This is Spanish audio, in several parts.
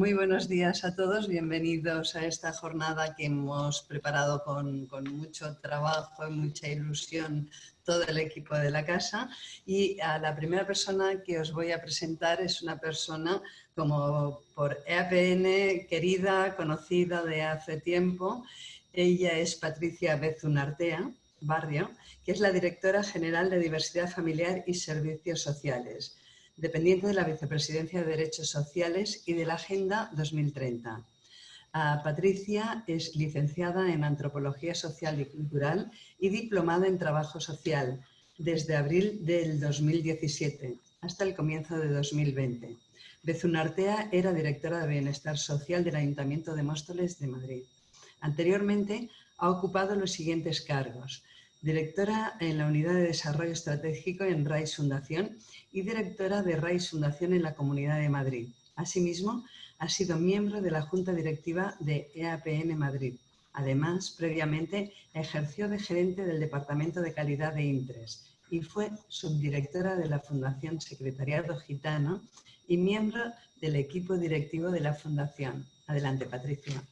Muy buenos días a todos, bienvenidos a esta jornada que hemos preparado con, mucho trabajo y mucha ilusión todo el equipo de la casa y a la primera persona que os voy a presentar es una persona como por EAPN querida, conocida de hace tiempo. Ella es Patricia Bezunartea Barrio, que es la directora general de Diversidad Familiar y Servicios Sociales dependiente de la Vicepresidencia de Derechos Sociales y de la Agenda 2030. Patricia es licenciada en Antropología Social y Cultural y diplomada en Trabajo Social desde abril del 2017 hasta el comienzo de 2020. Bezunartea era directora de Bienestar Social del Ayuntamiento de Móstoles de Madrid. Anteriormente ha ocupado los siguientes cargos directora en la Unidad de Desarrollo Estratégico en RAIS Fundación y directora de RAIS Fundación en la Comunidad de Madrid. Asimismo, ha sido miembro de la Junta Directiva de EAPN Madrid. Además, previamente ejerció de gerente del Departamento de Calidad de Intres y fue subdirectora de la Fundación Secretariado Gitano y miembro del equipo directivo de la Fundación. Adelante, Patricia.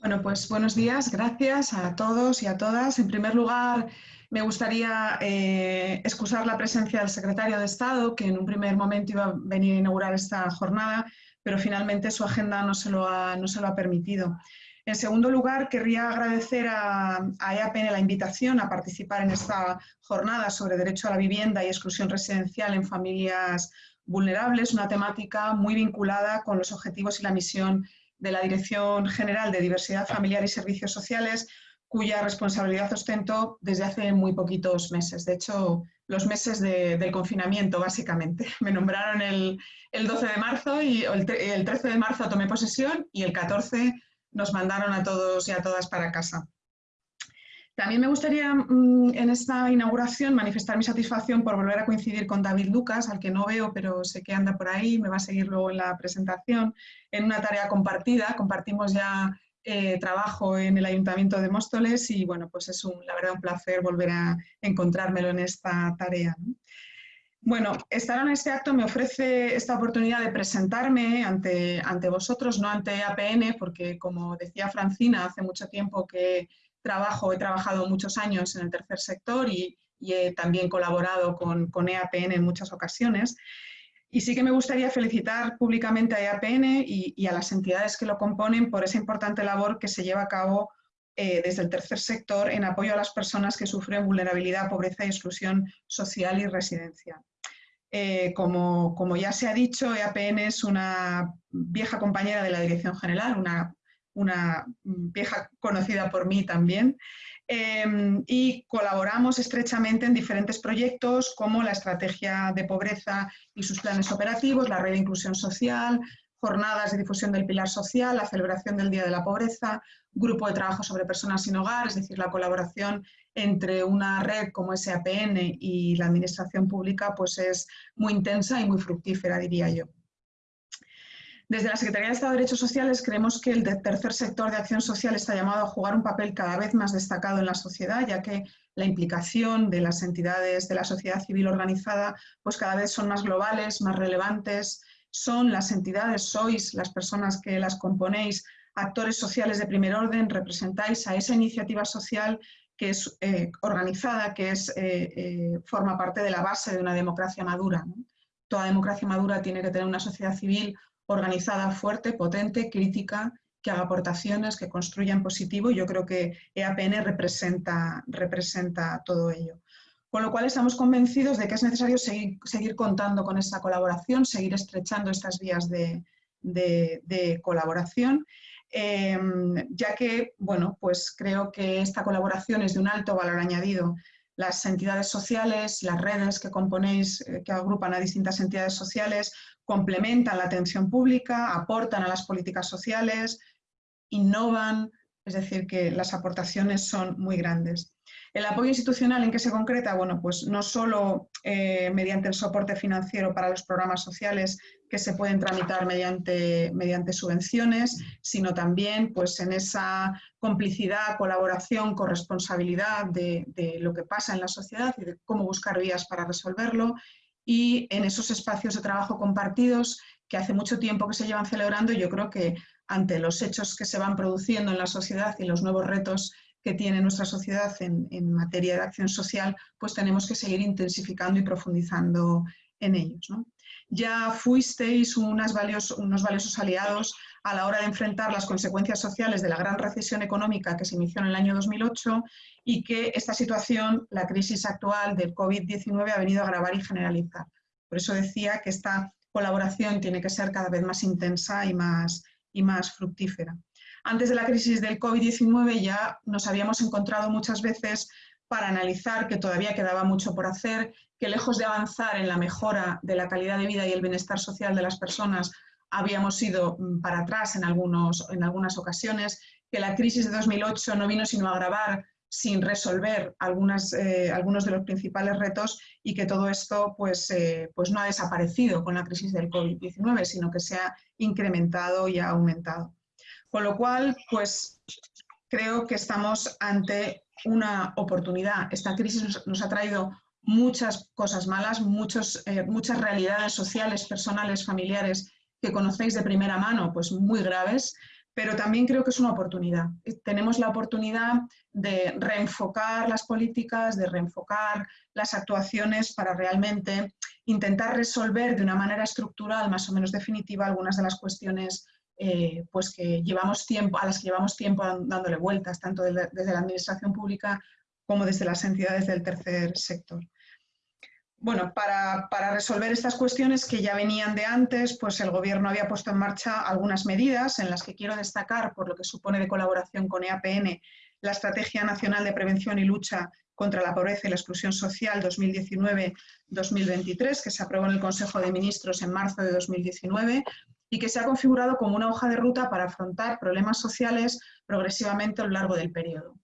Bueno, pues buenos días, gracias a todos y a todas. En primer lugar, me gustaría eh, excusar la presencia del secretario de Estado, que en un primer momento iba a venir a inaugurar esta jornada, pero finalmente su agenda no se lo ha, no se lo ha permitido. En segundo lugar, querría agradecer a, a EAPN la invitación a participar en esta jornada sobre derecho a la vivienda y exclusión residencial en familias vulnerables, una temática muy vinculada con los objetivos y la misión de la Dirección General de Diversidad Familiar y Servicios Sociales, cuya responsabilidad ostento desde hace muy poquitos meses. De hecho, los meses del confinamiento, básicamente. Me nombraron el, 12 de marzo y el, 13 de marzo tomé posesión y el 14 nos mandaron a todos y a todas para casa. También me gustaría mm, en esta inauguración manifestar mi satisfacción por volver a coincidir con David Lucas, al que no veo, pero sé que anda por ahí, me va a seguir luego en la presentación, en una tarea compartida. Compartimos ya eh, trabajo en el Ayuntamiento de Móstoles y bueno, pues es un, la verdad un placer volver a encontrármelo en esta tarea. Bueno, estar en este acto me ofrece esta oportunidad de presentarme ante, ante vosotros, no ante APN, porque como decía Francina, hace mucho tiempo que trabajo, he trabajado muchos años en el tercer sector y, he también colaborado con, con, EAPN en muchas ocasiones. Y sí que me gustaría felicitar públicamente a EAPN y, a las entidades que lo componen por esa importante labor que se lleva a cabo eh, desde el tercer sector en apoyo a las personas que sufren vulnerabilidad, pobreza y exclusión social y residencia. Eh, como, como, ya se ha dicho, EAPN es una vieja compañera de la Dirección General, una una vieja conocida por mí también, em, y colaboramos estrechamente en diferentes proyectos como la estrategia de pobreza y sus planes operativos, la red de inclusión social, jornadas de difusión del pilar social, la celebración del Día de la Pobreza, grupo de trabajo sobre personas sin hogar, es decir, la colaboración entre una red como SAPN y la administración pública pues es muy intensa y muy fructífera, diría yo. Desde la Secretaría de Estado de Derechos Sociales creemos que el tercer sector de acción social está llamado a jugar un papel cada vez más destacado en la sociedad, ya que la implicación de las entidades de la sociedad civil organizada pues cada vez son más globales, más relevantes, son las entidades, sois las personas que las componéis, actores sociales de primer orden, representáis a esa iniciativa social que es eh, organizada, que es, eh, eh, forma parte de la base de una democracia madura. Toda democracia madura tiene que tener una sociedad civil organizada, fuerte, potente, crítica, que haga aportaciones, que construya en positivo. Yo creo que EAPN representa, representa todo ello. Con lo cual estamos convencidos de que es necesario seguir, seguir contando con esta colaboración, seguir estrechando estas vías de, colaboración, em, ya que, bueno, pues creo que esta colaboración es de un alto valor añadido. Las entidades sociales, las redes que componéis, eh, que agrupan a distintas entidades sociales, complementan la atención pública, aportan a las políticas sociales, innovan, es decir, que las aportaciones son muy grandes. El apoyo institucional en qué se concreta, bueno, pues no solo eh, mediante el soporte financiero para los programas sociales que se pueden tramitar mediante, subvenciones, sino también pues, en esa complicidad, colaboración, corresponsabilidad de, de lo que pasa en la sociedad y de cómo buscar vías para resolverlo. Y en esos espacios de trabajo compartidos que hace mucho tiempo que se llevan celebrando yo creo que ante los hechos que se van produciendo en la sociedad y los nuevos retos que tiene nuestra sociedad en, materia de acción social, pues tenemos que seguir intensificando y profundizando en ellos. Ya fuisteis unos valiosos aliados a la hora de enfrentar las consecuencias sociales de la gran recesión económica que se inició en el año 2008 y que esta situación, la crisis actual del COVID-19, ha venido a agravar y generalizar. Por eso decía que esta colaboración tiene que ser cada vez más intensa y más, fructífera. Antes de la crisis del COVID-19 ya nos habíamos encontrado muchas veces para analizar que todavía quedaba mucho por hacer, que lejos de avanzar en la mejora de la calidad de vida y el bienestar social de las personas, habíamos ido mm, para atrás en, algunos, en algunas ocasiones, que la crisis de 2008 no vino sino a agravar sin resolver eh, algunos de los principales retos y que todo esto pues, eh, pues no ha desaparecido con la crisis del COVID-19, sino que se ha incrementado y ha aumentado. Con lo cual, pues creo que estamos ante una oportunidad. Esta crisis nos, ha traído muchas cosas malas, muchos, eh, muchas realidades sociales, personales, familiares que conocéis de primera mano, pues muy graves, pero también creo que es una oportunidad. Tenemos la oportunidad de reenfocar las políticas, de reenfocar las actuaciones para realmente intentar resolver de una manera estructural, más o menos definitiva, algunas de las cuestiones eh, pues que llevamos tiempo, a las que llevamos tiempo dándole vueltas, tanto desde la administración pública como desde las entidades del tercer sector. Bueno, para, resolver estas cuestiones que ya venían de antes, pues el Gobierno había puesto en marcha algunas medidas en las que quiero destacar, por lo que supone de colaboración con EAPN, la Estrategia Nacional de Prevención y Lucha contra la Pobreza y la Exclusión Social 2019-2023, que se aprobó en el Consejo de Ministros en marzo de 2019 y que se ha configurado como una hoja de ruta para afrontar problemas sociales progresivamente a lo largo del periodo.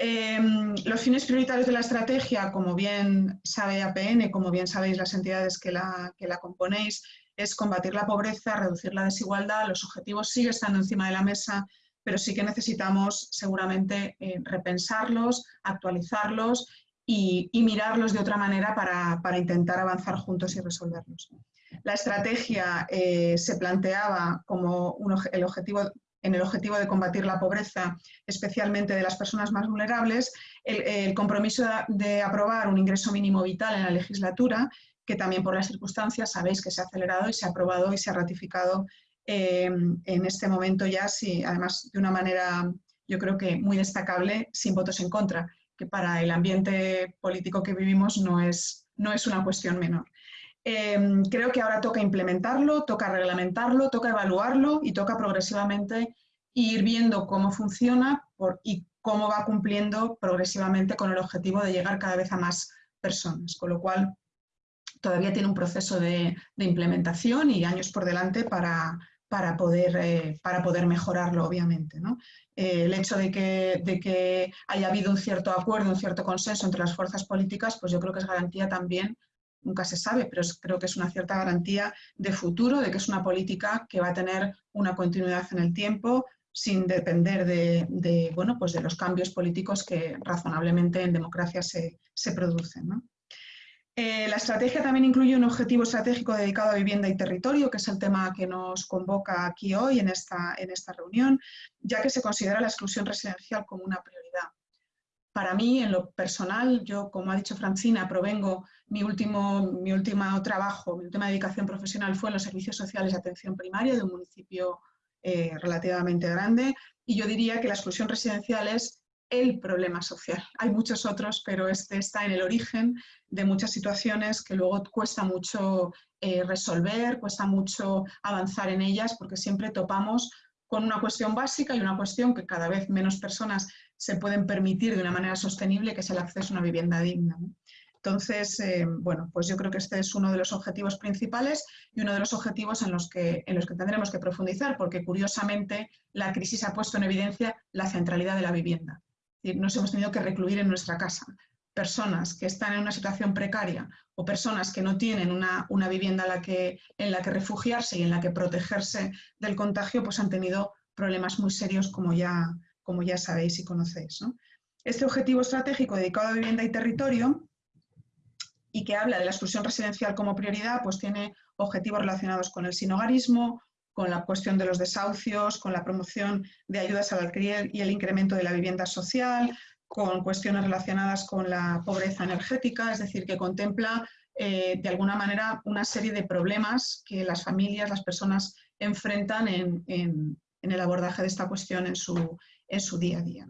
Em, los fines prioritarios de la estrategia, como bien sabe APN, como bien sabéis las entidades que la, que la componéis, es combatir la pobreza, reducir la desigualdad, los objetivos siguen estando encima de la mesa, pero sí que necesitamos seguramente eh, repensarlos, actualizarlos y, mirarlos de otra manera para, para intentar avanzar juntos y resolverlos. La estrategia eh, se planteaba como el objetivo, en el objetivo de combatir la pobreza, especialmente de las personas más vulnerables, el, compromiso de, aprobar un ingreso mínimo vital en la legislatura, que también por las circunstancias sabéis que se ha acelerado y se ha aprobado y se ha ratificado eh, en este momento ya, sí, además de una manera yo creo que muy destacable, sin votos en contra, que para el ambiente político que vivimos no es, no es una cuestión menor. Em, creo que ahora toca implementarlo, toca reglamentarlo, toca evaluarlo y toca progresivamente ir viendo cómo funciona y cómo va cumpliendo progresivamente con el objetivo de llegar cada vez a más personas, con lo cual todavía tiene un proceso de, implementación y años por delante para, para, poder, eh, para poder mejorarlo, obviamente. Eh, el hecho de que, de que haya habido un cierto acuerdo, un cierto consenso entre las fuerzas políticas, pues yo creo que es garantía también nunca se sabe, pero creo que es una cierta garantía de futuro, de que es una política que va a tener una continuidad en el tiempo sin depender de, bueno, pues de los cambios políticos que razonablemente en democracia se, producen. Eh, la estrategia también incluye un objetivo estratégico dedicado a vivienda y territorio, que es el tema que nos convoca aquí hoy en esta, en esta reunión, ya que se considera la exclusión residencial como una prioridad. Para mí, en lo personal, yo, como ha dicho Francina, provengo, mi último, mi último trabajo, mi última dedicación profesional fue en los servicios sociales de atención primaria de un municipio eh, relativamente grande y yo diría que la exclusión residencial es el problema social. Hay muchos otros, pero este está en el origen de muchas situaciones que luego cuesta mucho eh, resolver, cuesta mucho avanzar en ellas porque siempre topamos con una cuestión básica y una cuestión que cada vez menos personas se pueden permitir de una manera sostenible, que es el acceso a una vivienda digna. Entonces, eh, bueno, pues yo creo que este es uno de los objetivos principales y uno de los objetivos en los que, en los que tendremos que profundizar, porque curiosamente la crisis ha puesto en evidencia la centralidad de la vivienda. nos hemos tenido que recluir en nuestra casa. Personas que están en una situación precaria o personas que no tienen una, una vivienda en la, que, en la que refugiarse y en la que protegerse del contagio, pues han tenido problemas muy serios como ya, como ya sabéis y conocéis. Este objetivo estratégico dedicado a vivienda y territorio y que habla de la exclusión residencial como prioridad, pues tiene objetivos relacionados con el sinogarismo, con la cuestión de los desahucios, con la promoción de ayudas al alquiler y el incremento de la vivienda social, con cuestiones relacionadas con la pobreza energética, es decir, que contempla eh, de alguna manera una serie de problemas que las familias, las personas enfrentan en, el abordaje de esta cuestión en su, en su día a día.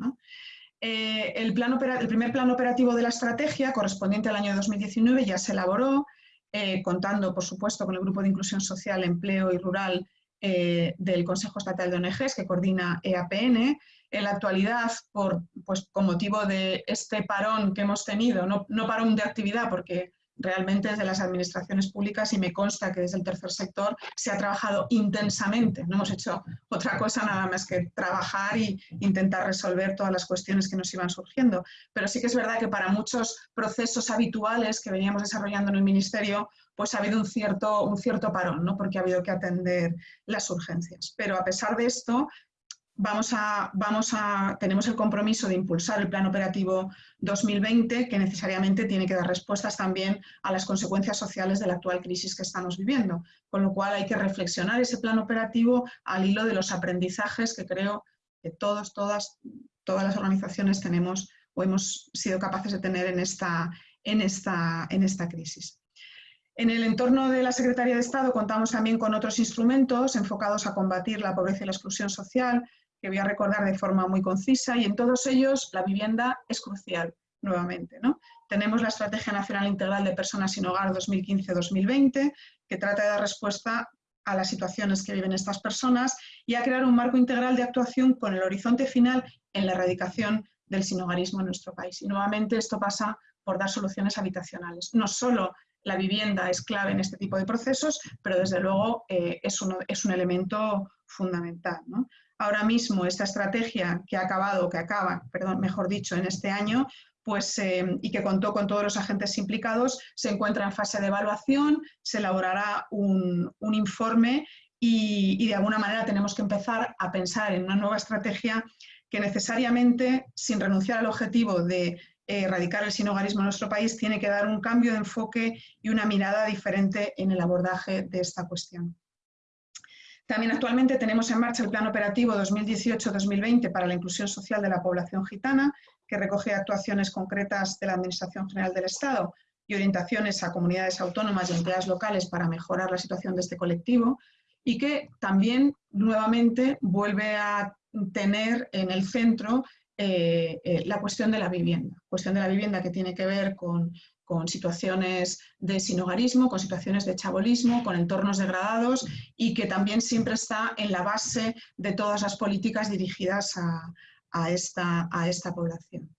Eh, el, primer plan operativo de la estrategia, correspondiente al año 2019, ya se elaboró, eh, contando, por supuesto, con el Grupo de Inclusión Social, Empleo y Rural eh, del Consejo Estatal de ONGs, que coordina EAPN. En la actualidad, por, pues, con motivo de este parón que hemos tenido, no parón de actividad, porque realmente desde las administraciones públicas y me consta que desde el tercer sector se ha trabajado intensamente. No hemos hecho otra cosa nada más que trabajar e intentar resolver todas las cuestiones que nos iban surgiendo. Pero sí que es verdad que para muchos procesos habituales que veníamos desarrollando en el Ministerio, pues ha habido un cierto, un cierto parón, ¿no? porque ha habido que atender las urgencias. Pero a pesar de esto, vamos a, tenemos el compromiso de impulsar el Plan Operativo 2020, que necesariamente tiene que dar respuestas también a las consecuencias sociales de la actual crisis que estamos viviendo. Con lo cual hay que reflexionar ese plan operativo al hilo de los aprendizajes que creo que todos, todas, todas las organizaciones tenemos o hemos sido capaces de tener en esta, en esta, en esta crisis. En el entorno de la Secretaría de Estado contamos también con otros instrumentos enfocados a combatir la pobreza y la exclusión social, que voy a recordar de forma muy concisa, y en todos ellos la vivienda es crucial, nuevamente. ¿no? Tenemos la Estrategia Nacional Integral de Personas sin Hogar 2015-2020, que trata de dar respuesta a las situaciones que viven estas personas y a crear un marco integral de actuación con el horizonte final en la erradicación del sinogarismo en nuestro país. Y nuevamente esto pasa por dar soluciones habitacionales. No solo la vivienda es clave en este tipo de procesos, pero desde luego eh, es, es, un elemento fundamental. ¿no? Ahora mismo esta estrategia que ha acabado, que acaba, perdón, mejor dicho, en este año, pues, eh, y que contó con todos los agentes implicados, se encuentra en fase de evaluación, se elaborará un, informe y, de alguna manera tenemos que empezar a pensar en una nueva estrategia que necesariamente, sin renunciar al objetivo de eh, erradicar el sinogarismo en nuestro país, tiene que dar un cambio de enfoque y una mirada diferente en el abordaje de esta cuestión. También actualmente tenemos en marcha el Plan Operativo 2018-2020 para la inclusión social de la población gitana, que recoge actuaciones concretas de la Administración General del Estado y orientaciones a comunidades autónomas y entidades locales para mejorar la situación de este colectivo y que también nuevamente vuelve a tener en el centro eh, eh, la cuestión de la vivienda. Cuestión de la vivienda que tiene que ver con con situaciones de sinogarismo, con situaciones de chabolismo, con entornos degradados y que también siempre está en la base de todas las políticas dirigidas a, esta, población.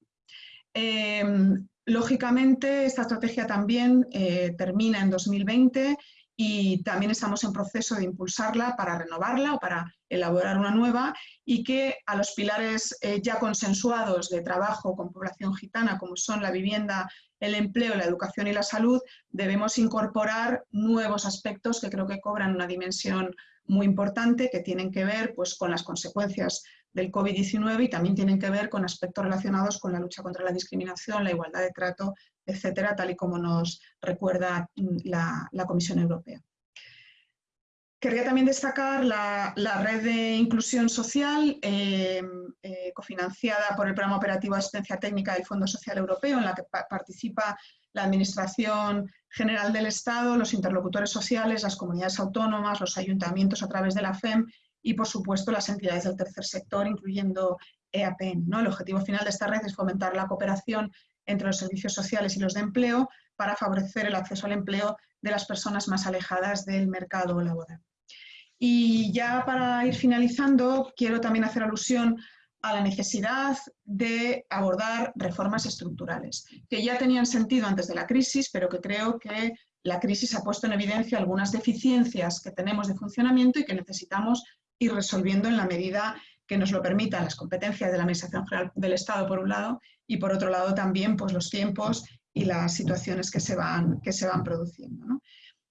Em, lógicamente, esta estrategia también eh, termina en 2020 y también estamos en proceso de impulsarla para renovarla o para elaborar una nueva y que a los pilares eh, ya consensuados de trabajo con población gitana, como son la vivienda el empleo, la educación y la salud, debemos incorporar nuevos aspectos que creo que cobran una dimensión muy importante, que tienen que ver pues, con las consecuencias del COVID-19 y también tienen que ver con aspectos relacionados con la lucha contra la discriminación, la igualdad de trato, etcétera, tal y como nos recuerda mm, la Comisión Europea. Querría también destacar la, red de inclusión social eh, eh, cofinanciada por el Programa Operativo de Asistencia Técnica del Fondo Social Europeo, en la que participa la Administración General del Estado, los interlocutores sociales, las comunidades autónomas, los ayuntamientos a través de la FEM y, por supuesto, las entidades del tercer sector, incluyendo EAPN. ¿no? El objetivo final de esta red es fomentar la cooperación entre los servicios sociales y los de empleo para favorecer el acceso al empleo de las personas más alejadas del mercado laboral. Y ya para ir finalizando, quiero también hacer alusión a la necesidad de abordar reformas estructurales, que ya tenían sentido antes de la crisis, pero que creo que la crisis ha puesto en evidencia algunas deficiencias que tenemos de funcionamiento y que necesitamos ir resolviendo en la medida que nos lo permitan las competencias de la Administración General del Estado, por un lado, y por otro lado también pues, los tiempos y las situaciones que se van, que se van produciendo.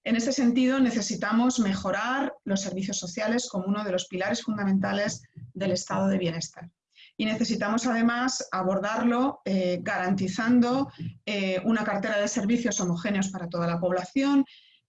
En ese sentido, necesitamos mejorar los servicios sociales como uno de los pilares fundamentales del estado de bienestar. y necesitamos además abordarlo eh, garantizando eh, una cartera de servicios homogéneos para toda la población,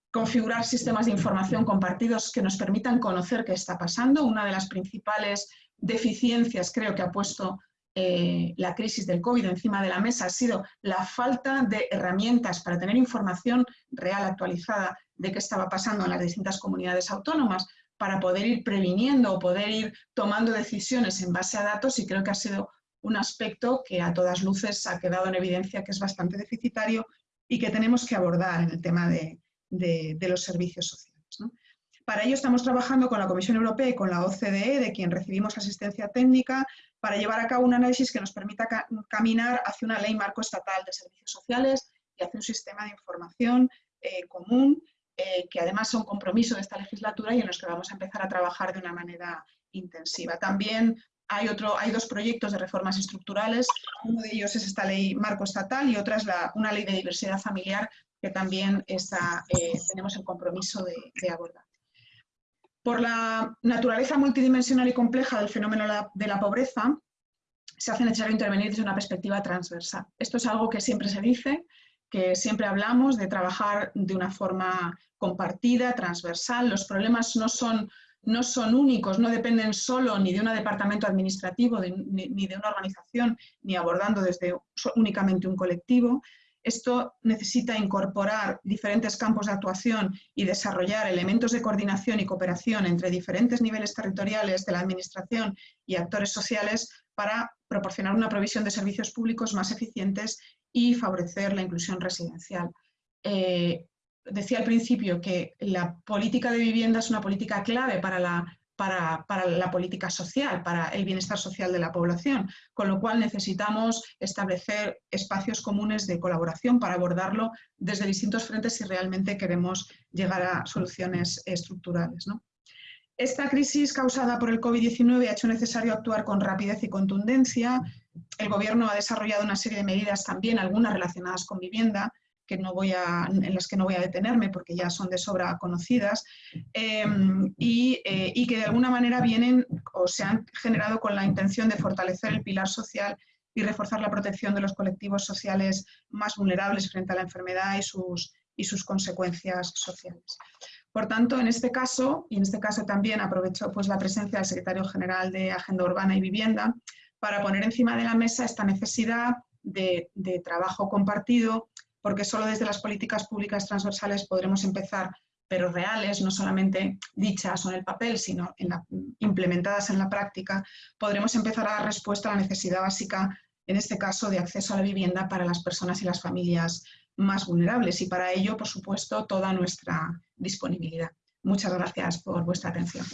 configurar sistemas de información compartidos que nos permitan conocer qué está pasando. Una de las principales deficiencias creo que ha puesto eh, la crisis del COVID encima de la mesa ha sido la falta de herramientas para tener información real, actualizada, de qué estaba pasando en las distintas comunidades autónomas, para poder ir previniendo o poder ir tomando decisiones en base a datos y creo que ha sido un aspecto que a todas luces ha quedado en evidencia que es bastante deficitario y que tenemos que abordar en el tema de, los servicios sociales. Para ello estamos trabajando con la Comisión Europea y con la OCDE, de quien recibimos asistencia técnica, para llevar a cabo un análisis que nos permita caminar hacia una ley marco estatal de servicios sociales y hacia un sistema de información eh, común eh, que además son compromiso de esta legislatura y en los que vamos a empezar a trabajar de una manera intensiva. También hay, otro, hay dos proyectos de reformas estructurales, uno de ellos es esta ley marco estatal y otra es la, una ley de diversidad familiar que también eh, tenemos el compromiso de, abordar. Por la naturaleza multidimensional y compleja del fenómeno de la pobreza, se hace necesario intervenir desde una perspectiva transversal. Esto es algo que siempre se dice, que siempre hablamos de trabajar de una forma compartida, transversal. Los problemas no son, no son únicos, no dependen solo ni de un departamento administrativo, ni, de una organización, ni abordando desde únicamente un colectivo. Esto necesita incorporar diferentes campos de actuación y desarrollar elementos de coordinación y cooperación entre diferentes niveles territoriales de la Administración y actores sociales para proporcionar una provisión de servicios públicos más eficientes y favorecer la inclusión residencial. Eh, decía al principio que la política de vivienda es una política clave para la, para, la política social, para el bienestar social de la población, con lo cual necesitamos establecer espacios comunes de colaboración para abordarlo desde distintos frentes si realmente queremos llegar a soluciones estructurales. Esta crisis causada por el COVID-19 ha hecho necesario actuar con rapidez y contundencia. El Gobierno ha desarrollado una serie de medidas también, algunas relacionadas con vivienda, que no voy a, en las que no voy a detenerme porque ya son de sobra conocidas, em, eh, y, que de alguna manera vienen o se han generado con la intención de fortalecer el pilar social y reforzar la protección de los colectivos sociales más vulnerables frente a la enfermedad y sus, y sus consecuencias sociales. Por tanto, en este caso, y en este caso también aprovecho pues, la presencia del secretario general de Agenda Urbana y Vivienda para poner encima de la mesa esta necesidad de, de trabajo compartido porque solo desde las políticas públicas transversales podremos empezar, pero reales, no solamente dichas o en el papel, sino implementadas en la práctica, podremos empezar a dar respuesta a la necesidad básica, en este caso, de acceso a la vivienda para las personas y las familias más vulnerables y para ello, por supuesto, toda nuestra disponibilidad. Muchas gracias por vuestra atención.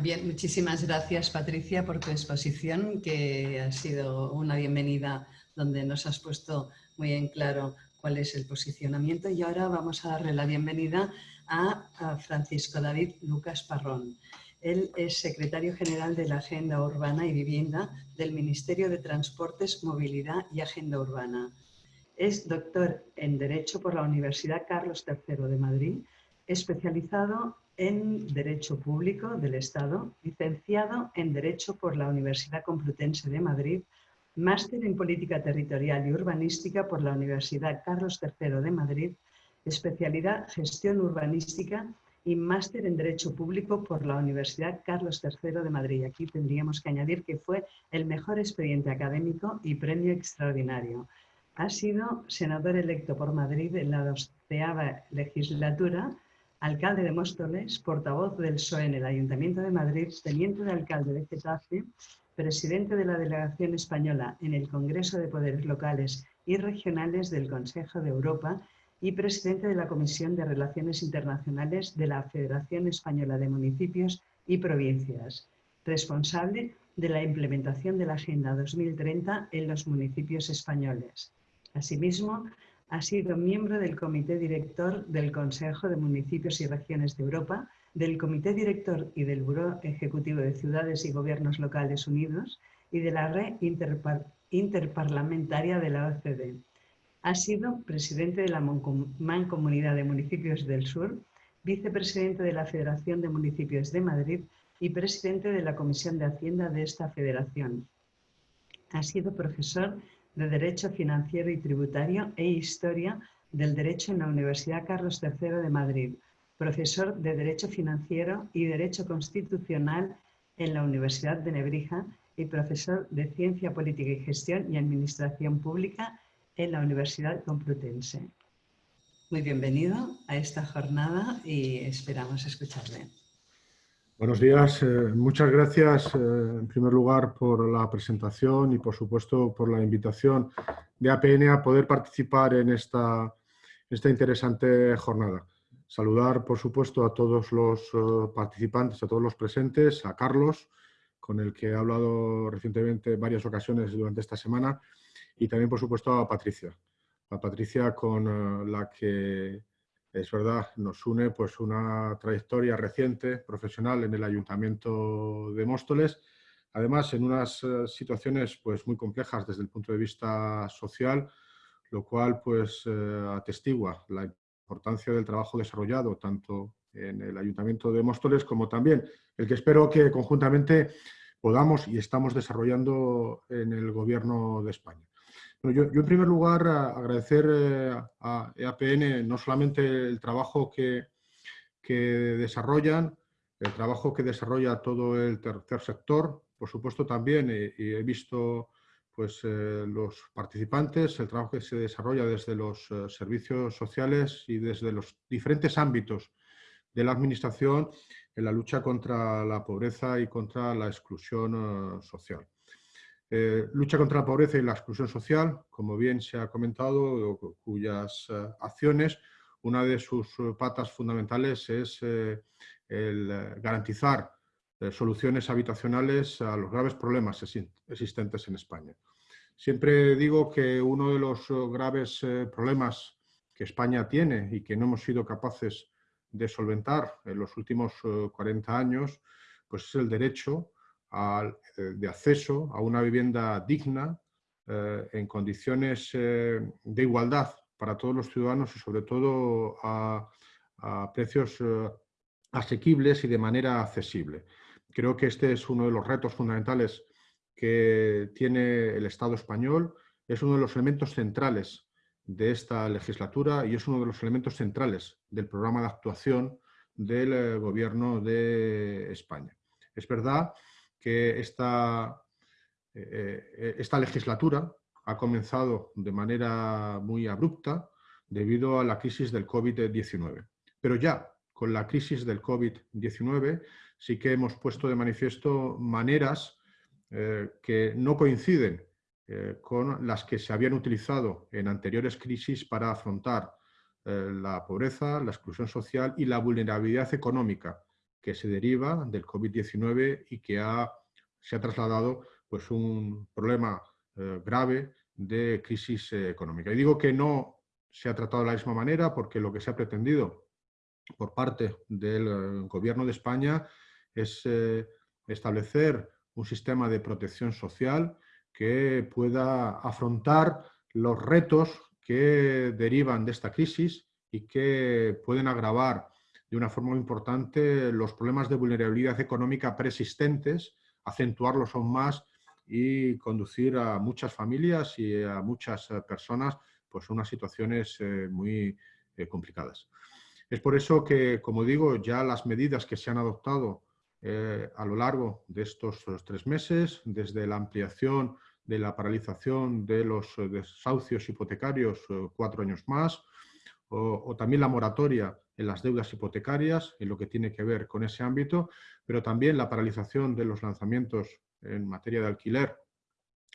Bien, muchísimas gracias Patricia por tu exposición, que ha sido una bienvenida donde nos has puesto muy en claro cuál es el posicionamiento y ahora vamos a darle la bienvenida a, Francisco David Lucas Parrón. Él es secretario general de la Agenda Urbana y Vivienda del Ministerio de Transportes, Movilidad y Agenda Urbana. Es doctor en Derecho por la Universidad Carlos III de Madrid, especializado en Derecho Público del Estado, licenciado en Derecho por la Universidad Complutense de Madrid, máster en Política Territorial y Urbanística por la Universidad Carlos III de Madrid, especialidad Gestión Urbanística y máster en Derecho Público por la Universidad Carlos III de Madrid. Aquí tendríamos que añadir que fue el mejor expediente académico y premio extraordinario. Ha sido senador electo por Madrid en la doceava legislatura alcalde de Móstoles, portavoz del PSOE en el Ayuntamiento de Madrid, teniente de alcalde de Getafe, presidente de la delegación española en el Congreso de Poderes Locales y Regionales del Consejo de Europa y presidente de la Comisión de Relaciones Internacionales de la Federación Española de Municipios y Provincias, responsable de la implementación de la Agenda 2030 en los municipios españoles. Asimismo, ha sido miembro del Comité Director del Consejo de Municipios y Regiones de Europa, del Comité Director y del Buró Ejecutivo de Ciudades y Gobiernos Locales Unidos y de la Red interparlamentaria de la OCDE. Ha sido presidente de la Mancomunidad de Municipios del Sur, vicepresidente de la Federación de Municipios de Madrid y presidente de la Comisión de Hacienda de esta federación. Ha sido profesor de Derecho Financiero y Tributario e Historia del Derecho en la Universidad Carlos III de Madrid, profesor de Derecho Financiero y Derecho Constitucional en la Universidad de Nebrija y profesor de Ciencia Política y Gestión y Administración Pública en la Universidad Complutense. Muy bienvenido a esta jornada y esperamos escucharle. Buenos días. Eh, muchas gracias, eh, en primer lugar, por la presentación y, por supuesto, por la invitación de APN a poder participar en esta, esta interesante jornada. Saludar, por supuesto, a todos los eh, participantes, a todos los presentes, a Carlos, con el que he hablado recientemente en varias ocasiones durante esta semana, y también, por supuesto, a Patricia. A Patricia con la que, es verdad, nos une pues, una trayectoria reciente, profesional, en el Ayuntamiento de Móstoles, además en unas eh, situaciones pues, muy complejas desde el punto de vista social, lo cual pues, eh, atestigua la importancia del trabajo desarrollado tanto en el Ayuntamiento de Móstoles como también el que espero que conjuntamente podamos y estamos desarrollando en el Gobierno de España yo, en primer lugar agradecer eh, a EAPN no solamente el trabajo que, desarrollan, el trabajo que desarrolla todo el tercer sector, por supuesto también, y, he visto pues, eh, los participantes, el trabajo que se desarrolla desde los eh, servicios sociales y desde los diferentes ámbitos de la Administración en la lucha contra la pobreza y contra la exclusión social. Eh, lucha contra la pobreza y la exclusión social, como bien se ha comentado, cuyas eh, acciones, una de sus eh, patas fundamentales es el garantizar soluciones habitacionales a los graves problemas existentes en España. Siempre digo que uno de los graves problemas que España tiene y que no hemos sido capaces de solventar en los últimos 40 años, pues es el derecho eh, de acceso a una vivienda digna eh, en condiciones eh, de igualdad para todos los ciudadanos y sobre todo a, precios asequibles y de manera accesible. Creo que este es uno de los retos fundamentales que tiene el Estado español, es uno de los elementos centrales de esta legislatura y es uno de los elementos centrales del programa de actuación del Gobierno de España. Es verdad que esta, eh, eh, esta legislatura ha comenzado de manera muy abrupta debido a la crisis del COVID-19. Pero ya con la crisis del COVID-19 sí que hemos puesto de manifiesto maneras eh, que no coinciden con las que se habían utilizado en anteriores crisis para afrontar la pobreza, la exclusión social y la vulnerabilidad económica que se deriva del COVID-19 y que ha, se ha trasladado pues, un problema eh, grave de crisis eh, económica. Y digo que no se ha tratado de la misma manera porque lo que se ha pretendido por parte del eh, Gobierno de España es establecer un sistema de protección social que pueda afrontar los retos que derivan de esta crisis y que pueden agravar de una forma muy importante los problemas de vulnerabilidad económica preexistentes, acentuarlos aún más y conducir a muchas familias y a muchas eh, personas pues, unas situaciones eh, muy eh, complicadas. Es por eso que, como digo, ya las medidas que se han adoptado a lo largo de estos tres meses, desde la ampliación de la paralización de los desahucios hipotecarios cuatro años más, o, también la moratoria en las deudas hipotecarias, en lo que tiene que ver con ese ámbito, pero también la paralización de los lanzamientos en materia de alquiler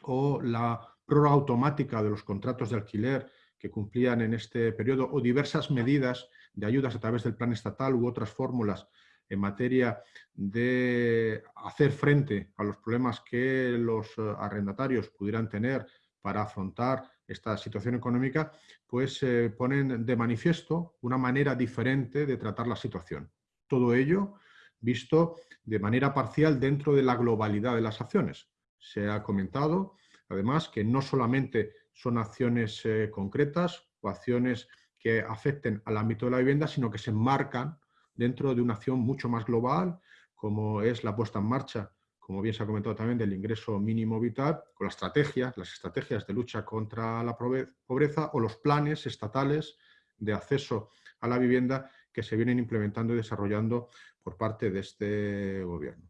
o la prórroga automática de los contratos de alquiler que cumplían en este periodo o diversas medidas de ayudas a través del plan estatal u otras fórmulas en materia de hacer frente a los problemas que los eh, arrendatarios pudieran tener para afrontar esta situación económica, pues eh, ponen de manifiesto una manera diferente de tratar la situación. Todo ello visto de manera parcial dentro de la globalidad de las acciones. Se ha comentado además, que no solamente son acciones eh, concretas o acciones que afecten al ámbito de la vivienda, sino que se enmarcan dentro de una acción mucho más global, como es la puesta en marcha, como bien se ha comentado también, del ingreso mínimo vital, con las estrategias, las estrategias de lucha contra la pobreza o los planes estatales de acceso a la vivienda que se vienen implementando y desarrollando por parte de este gobierno.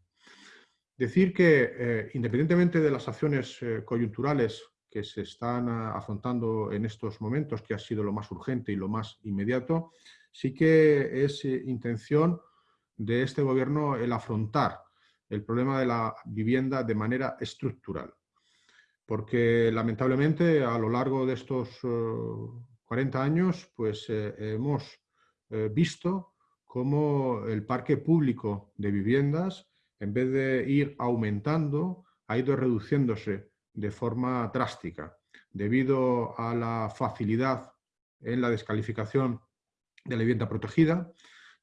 Decir que, eh, independientemente de las acciones eh, coyunturales que se están ah, afrontando en estos momentos, que ha sido lo más urgente y lo más inmediato, sí que es eh, intención de este gobierno el afrontar el problema de la vivienda de manera estructural. Porque lamentablemente a lo largo de estos 40 años pues, hemos visto cómo el parque público de viviendas, en vez de ir aumentando, ha ido reduciéndose de forma drástica, debido a la facilidad en la descalificación de la vivienda protegida,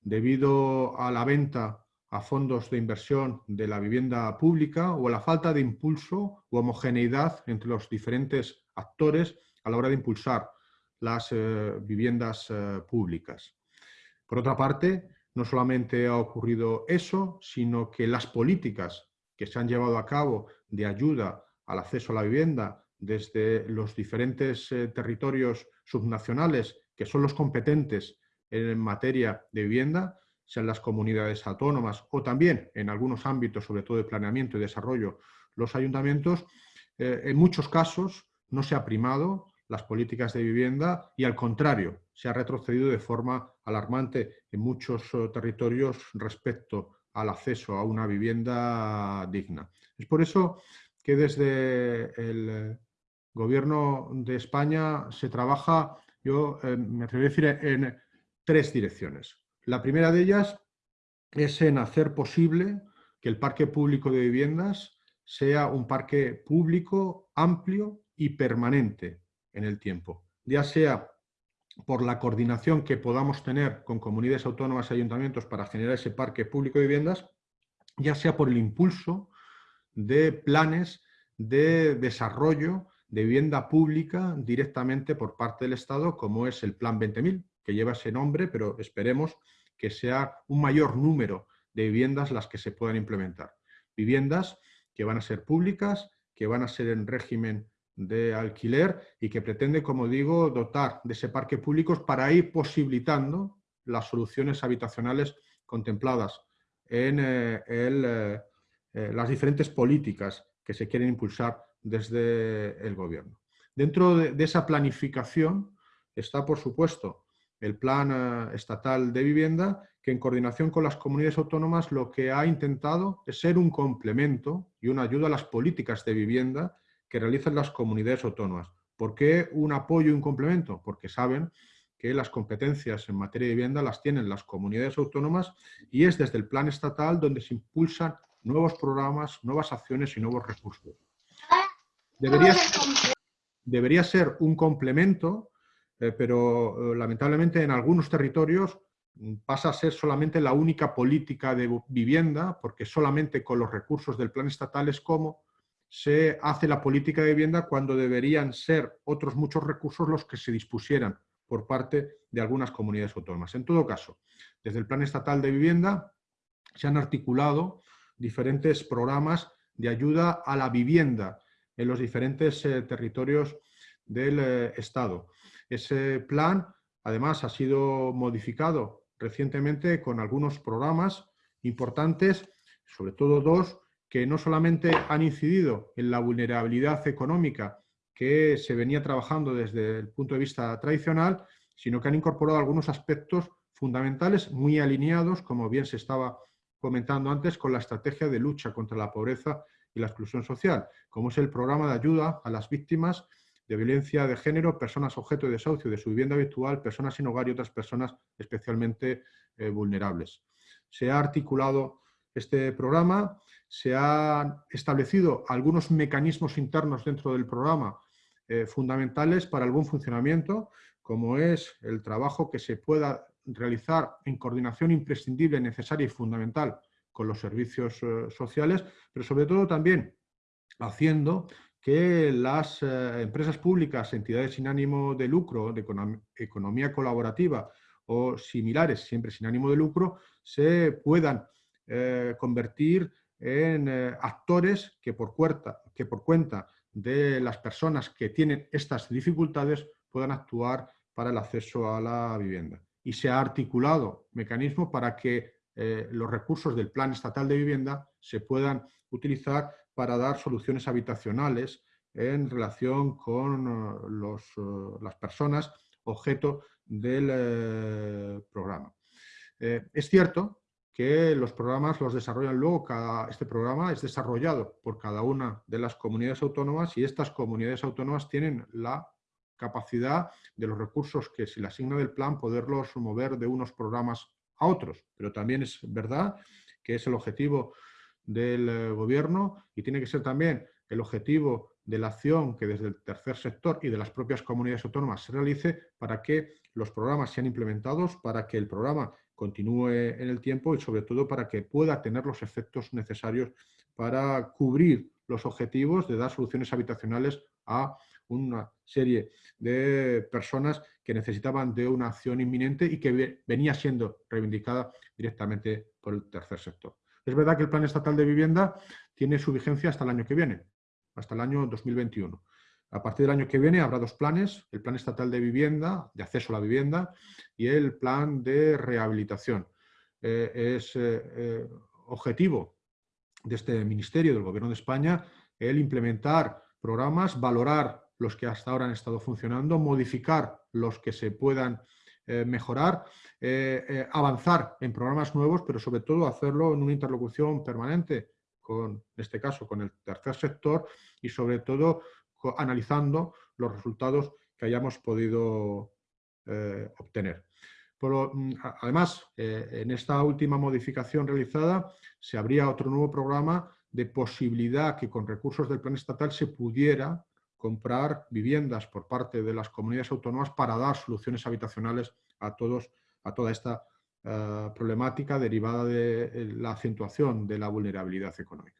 debido a la venta a fondos de inversión de la vivienda pública o a la falta de impulso u homogeneidad entre los diferentes actores a la hora de impulsar las eh, viviendas eh, públicas. Por otra parte, no solamente ha ocurrido eso, sino que las políticas que se han llevado a cabo de ayuda al acceso a la vivienda desde los diferentes eh, territorios subnacionales que son los competentes en materia de vivienda, sean las comunidades autónomas o también en algunos ámbitos, sobre todo de planeamiento y desarrollo, los ayuntamientos, eh, en muchos casos no se ha primado las políticas de vivienda y al contrario, se ha retrocedido de forma alarmante en muchos eh, territorios respecto al acceso a una vivienda digna. Es por eso que desde el Gobierno de España se trabaja, yo eh, me atrevería a decir, en tres direcciones. La primera de ellas es en hacer posible que el parque público de viviendas sea un parque público amplio y permanente en el tiempo, ya sea por la coordinación que podamos tener con comunidades autónomas y ayuntamientos para generar ese parque público de viviendas, ya sea por el impulso de planes de desarrollo de vivienda pública directamente por parte del Estado, como es el Plan 20.000, que lleva ese nombre, pero esperemos que sea un mayor número de viviendas las que se puedan implementar. Viviendas que van a ser públicas, que van a ser en régimen de alquiler y que pretende, como digo, dotar de ese parque público para ir posibilitando las soluciones habitacionales contempladas en eh, eh, eh, las diferentes políticas que se quieren impulsar desde el gobierno. Dentro de, esa planificación está, por supuesto, el Plan Estatal de Vivienda, que en coordinación con las comunidades autónomas lo que ha intentado es ser un complemento y una ayuda a las políticas de vivienda que realizan las comunidades autónomas. ¿Por qué un apoyo y un complemento? Porque saben que las competencias en materia de vivienda las tienen las comunidades autónomas y es desde el plan estatal donde se impulsan nuevos programas, nuevas acciones y nuevos recursos. Debería ser, debería ser un complemento, eh, pero eh, lamentablemente en algunos territorios mm, pasa a ser solamente la única política de vivienda, porque solamente con los recursos del plan estatal es como se hace la política de vivienda cuando deberían ser otros muchos recursos los que se dispusieran por parte de algunas comunidades autónomas. En todo caso, desde el Plan Estatal de Vivienda se han articulado diferentes programas de ayuda a la vivienda en los diferentes eh, territorios del Estado. Ese plan, además, ha sido modificado recientemente con algunos programas importantes, sobre todo dos, que no solamente han incidido en la vulnerabilidad económica que se venía trabajando desde el punto de vista tradicional, sino que han incorporado algunos aspectos fundamentales muy alineados, como bien se estaba comentando antes, con la estrategia de lucha contra la pobreza y la exclusión social, como es el programa de ayuda a las víctimas de violencia de género, personas objeto de desahucio de su vivienda habitual, personas sin hogar y otras personas especialmente eh, vulnerables. Se ha articulado este programa se han establecido algunos mecanismos internos dentro del programa eh, fundamentales para el buen funcionamiento, como es el trabajo que se pueda realizar en coordinación imprescindible, necesaria y fundamental con los servicios eh, sociales, pero sobre todo también haciendo que las eh, empresas públicas, entidades sin ánimo de lucro, de economía colaborativa o similares, siempre sin ánimo de lucro, se puedan eh, convertir en eh, actores que por, cuenta, que por cuenta de las personas que tienen estas dificultades puedan actuar para el acceso a la vivienda. Y se ha articulado mecanismo para que los recursos del Plan Estatal de Vivienda se puedan utilizar para dar soluciones habitacionales en relación con eh, los, eh, las personas objeto del eh, programa. es cierto que los programas los desarrollan luego, cada, este programa es desarrollado por cada una de las comunidades autónomas y estas comunidades autónomas tienen la capacidad de los recursos que se le asigna del plan poderlos mover de unos programas a otros. Pero también es verdad que es el objetivo del eh, gobierno y tiene que ser también el objetivo de la acción que desde el tercer sector y de las propias comunidades autónomas se realice para que los programas sean implementados, para que el programa continúe en el tiempo y sobre todo para que pueda tener los efectos necesarios para cubrir los objetivos de dar soluciones habitacionales a una serie de personas que necesitaban de una acción inminente y que venía siendo reivindicada directamente por el tercer sector. Es verdad que el Plan Estatal de Vivienda tiene su vigencia hasta el año que viene, hasta el año 2021. A partir del año que viene habrá dos planes, el Plan Estatal de Vivienda, de acceso a la vivienda, y el Plan de Rehabilitación. Eh, es eh, eh, objetivo de este Ministerio, del Gobierno de España, el implementar programas, valorar los que hasta ahora han estado funcionando, modificar los que se puedan eh, mejorar, eh, eh, avanzar en programas nuevos, pero sobre todo hacerlo en una interlocución permanente con, en este caso, con el tercer sector y sobre todo analizando los resultados que hayamos podido obtener. Mm, además, en esta última modificación realizada se abría otro nuevo programa de posibilidad que con recursos del plan estatal se pudiera comprar viviendas por parte de las comunidades autónomas para dar soluciones habitacionales a, todos, a toda esta eh, problemática derivada de eh, la acentuación de la vulnerabilidad económica.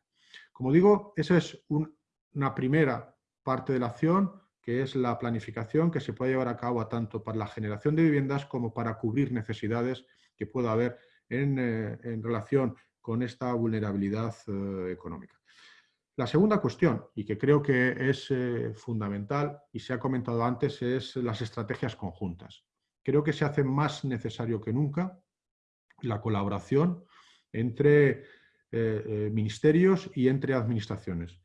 Como digo, esa es una primera parte de la acción, que es la planificación que se puede llevar a cabo tanto para la generación de viviendas como para cubrir necesidades que pueda haber en, eh, en relación con esta vulnerabilidad económica. La segunda cuestión, y que creo que es eh, fundamental y se ha comentado antes, es las estrategias conjuntas. Creo que se hace más necesario que nunca la colaboración entre eh, eh, ministerios y entre administraciones.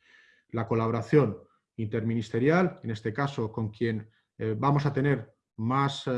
La colaboración interministerial, en este caso con quien vamos a tener más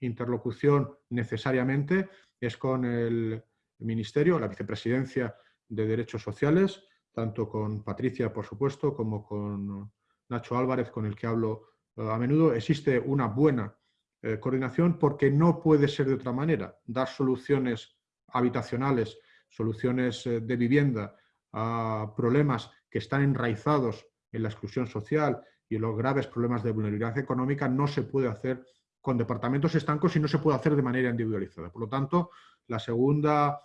interlocución necesariamente, es con el Ministerio, la Vicepresidencia de Derechos Sociales, tanto con Patricia, por supuesto, como con Nacho Álvarez, con el que hablo eh, a menudo, existe una buena eh, coordinación porque no puede ser de otra manera. Dar soluciones habitacionales, soluciones eh, de vivienda a problemas que están enraizados en la exclusión social y en los graves problemas de vulnerabilidad económica no se puede hacer con departamentos estancos y no se puede hacer de manera individualizada. Por lo tanto, la segunda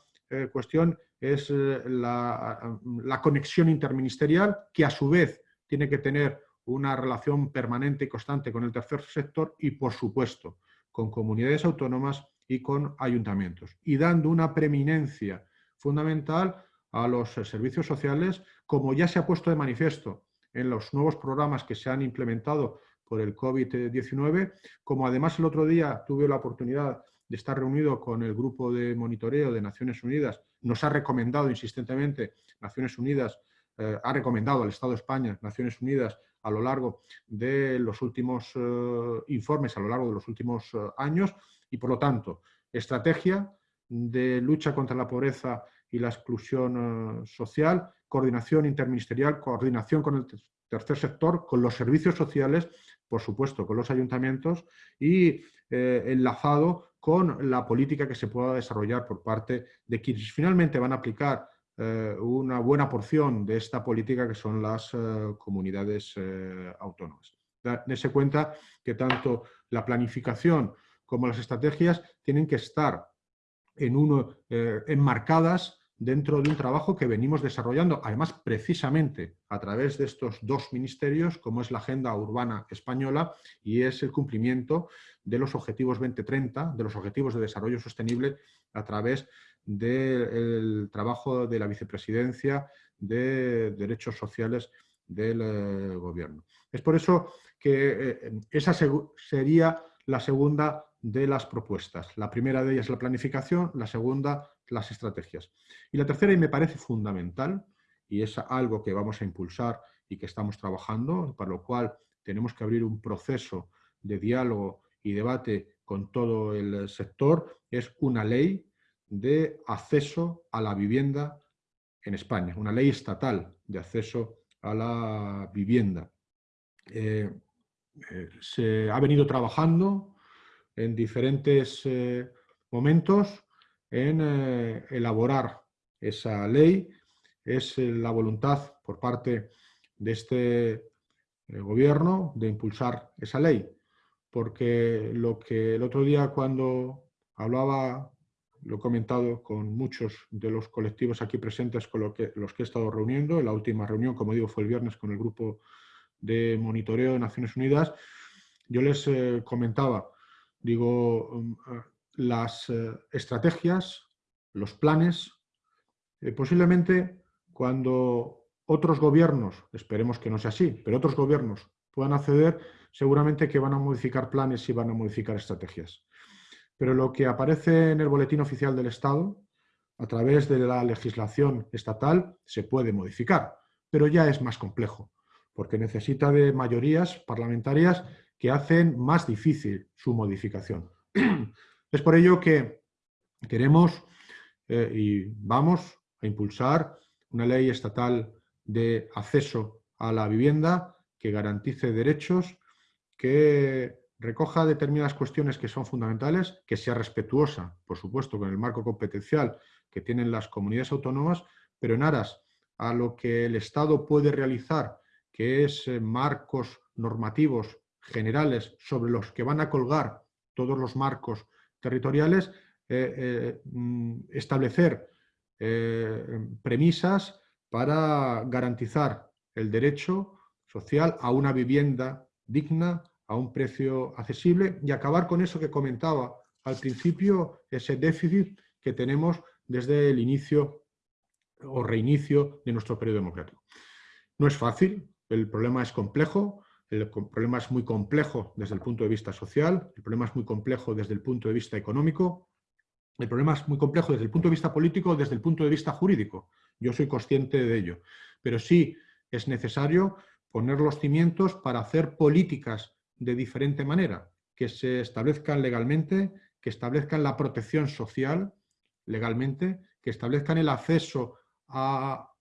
cuestión es eh, la, la, conexión interministerial, que a su vez tiene que tener una relación permanente y constante con el tercer sector y, por supuesto, con comunidades autónomas y con ayuntamientos, y dando una preeminencia fundamental a los servicios sociales, como ya se ha puesto de manifiesto en los nuevos programas que se han implementado por el COVID-19, como además el otro día tuve la oportunidad de estar reunido con el grupo de monitoreo de Naciones Unidas, nos ha recomendado insistentemente Naciones Unidas, eh, ha recomendado al Estado de España, Naciones Unidas, a lo largo de los últimos eh, informes, a lo largo de los últimos eh, años, y por lo tanto, estrategia de lucha contra la pobreza y la exclusión social, coordinación interministerial, coordinación con el tercer sector, con los servicios sociales, por supuesto, con los ayuntamientos y enlazado con la política que se pueda desarrollar por parte de quienes finalmente van a aplicar eh, una buena porción de esta política que son las eh, comunidades eh, autónomas. Dese cuenta que tanto la planificación como las estrategias tienen que estar en uno, enmarcadas dentro de un trabajo que venimos desarrollando, además precisamente a través de estos dos ministerios, como es la Agenda Urbana Española y es el cumplimiento de los Objetivos 2030, de los Objetivos de Desarrollo Sostenible a través del trabajo de la Vicepresidencia de Derechos Sociales del eh, Gobierno. Es por eso que eh, esa sería la segunda de las propuestas. La primera de ellas es la planificación, la segunda las estrategias. Y la tercera, y me parece fundamental, y es algo que vamos a impulsar y que estamos trabajando, para lo cual tenemos que abrir un proceso de diálogo y debate con todo el sector, es una ley de acceso a la vivienda en España, una ley estatal de acceso a la vivienda. Eh, eh, se ha venido trabajando en diferentes eh, momentos en elaborar esa ley. Es la voluntad por parte de este gobierno de impulsar esa ley, porque lo que el otro día cuando hablaba lo he comentado con muchos de los colectivos aquí presentes con los que he estado reuniendo. La última reunión, como digo, fue el viernes con el grupo de monitoreo de Naciones Unidas. Yo les eh, comentaba, digo, mm, eh, las eh, estrategias, los planes, posiblemente cuando otros gobiernos, esperemos que no sea así, pero otros gobiernos puedan acceder, seguramente que van a modificar planes y van a modificar estrategias pero lo que aparece en el Boletín Oficial del Estado, a través de la legislación estatal, se puede modificar, pero ya es más complejo, porque necesita de mayorías parlamentarias que hacen más difícil su modificación. Es por ello que queremos eh, y vamos a impulsar una ley estatal de acceso a la vivienda que garantice derechos, que recoja determinadas cuestiones que son fundamentales, que sea respetuosa, por supuesto, con el marco competencial que tienen las comunidades autónomas, pero en aras a lo que el Estado puede realizar, que es eh, marcos normativos generales sobre los que van a colgar todos los marcos territoriales, eh, eh, mm, establecer premisas para garantizar el derecho social a una vivienda digna, a un precio accesible y acabar con eso que comentaba al principio, ese déficit que tenemos desde el inicio o reinicio de nuestro periodo democrático. No es fácil, el problema es complejo, el problema es muy complejo desde el punto de vista social, el problema es muy complejo desde el punto de vista económico, el problema es muy complejo desde el punto de vista político, desde el punto de vista jurídico. Yo soy consciente de ello. Pero sí es necesario poner los cimientos para hacer políticas de diferente manera, que se establezcan legalmente, que establezcan la protección social legalmente, que establezcan el acceso a,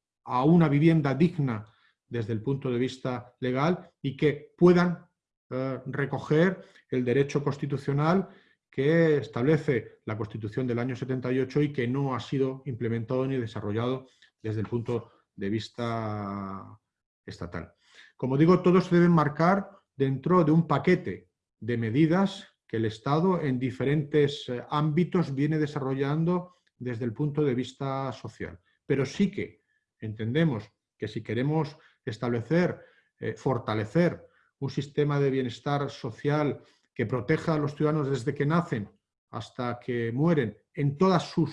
una vivienda digna desde el punto de vista legal y que puedan eh, recoger el derecho constitucional que establece la Constitución del año 78 y que no ha sido implementado ni desarrollado desde el punto de vista estatal. Como digo, todos se deben marcar dentro de un paquete de medidas que el Estado en diferentes eh, ámbitos viene desarrollando desde el punto de vista social. Pero sí que entendemos que si queremos establecer, eh, fortalecer un sistema de bienestar social que proteja a los ciudadanos desde que nacen hasta que mueren en todas sus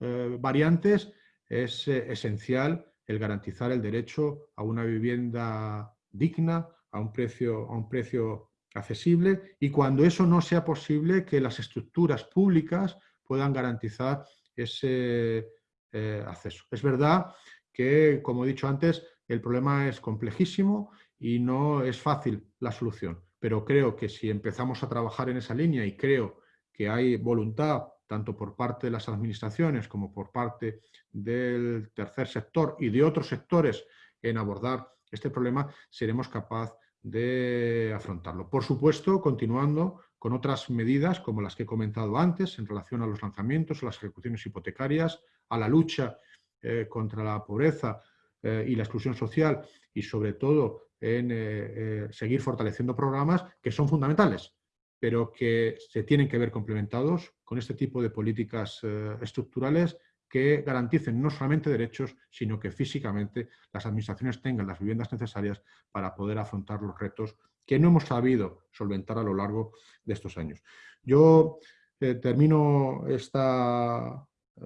eh, variantes, es esencial el garantizar el derecho a una vivienda digna, a un precio, a un precio accesible y cuando eso no sea posible, que las estructuras públicas puedan garantizar ese eh, acceso. Es verdad que, como he dicho antes, el problema es complejísimo y no es fácil la solución, pero creo que si empezamos a trabajar en esa línea y creo que hay voluntad tanto por parte de las administraciones como por parte del tercer sector y de otros sectores en abordar este problema, seremos capaces de afrontarlo. Por supuesto, continuando con otras medidas como las que he comentado antes en relación a los lanzamientos, a las ejecuciones hipotecarias, a la lucha eh, contra la pobreza eh, y la exclusión social y sobre todo en eh, seguir fortaleciendo programas que son fundamentales, pero que se tienen que ver complementados con este tipo de políticas estructurales que garanticen no solamente derechos, sino que físicamente las administraciones tengan las viviendas necesarias para poder afrontar los retos que no hemos sabido solventar a lo largo de estos años. Yo eh, termino esta eh,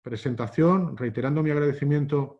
presentación reiterando mi agradecimiento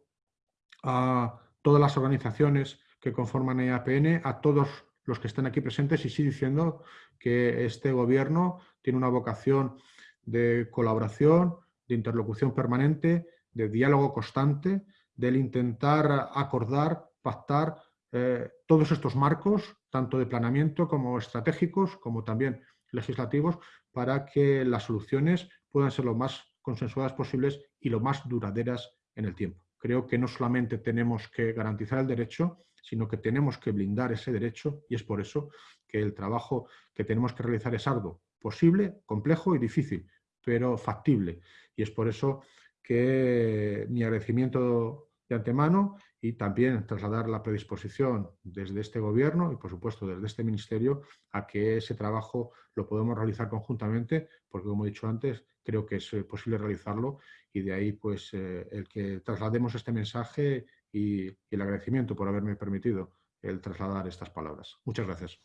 a todas las organizaciones que conforman EAPN, a todos los que están aquí presentes y sí diciendo que este gobierno tiene una vocación de colaboración, de interlocución permanente, de diálogo constante, del intentar acordar, pactar eh, todos estos marcos, tanto de planeamiento como estratégicos, como también legislativos, para que las soluciones puedan ser lo más consensuadas posibles y lo más duraderas en el tiempo. Creo que no solamente tenemos que garantizar el derecho, sino que tenemos que blindar ese derecho y es por eso que el trabajo que tenemos que realizar es arduo, posible, complejo y difícil, pero factible. Y es por eso que mi agradecimiento de antemano y también trasladar la predisposición desde este gobierno y por supuesto desde este ministerio a que ese trabajo lo podemos realizar conjuntamente porque como he dicho antes creo que es eh, posible realizarlo y de ahí pues eh, el que traslademos este mensaje y, y el agradecimiento por haberme permitido el trasladar estas palabras. Muchas gracias.